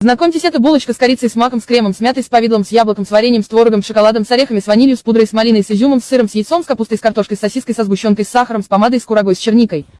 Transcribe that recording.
Знакомьтесь, это булочка с корицей, с маком, с кремом, с мятой, с повидлом, с яблоком, с вареньем, с творогом, с шоколадом, с орехами, с ванилью, с пудрой, с малиной, с изюмом, с сыром, с яйцом, с капустой, с картошкой, с сосиской, со сгущенкой, с сахаром, с помадой, с курагой, с черникой.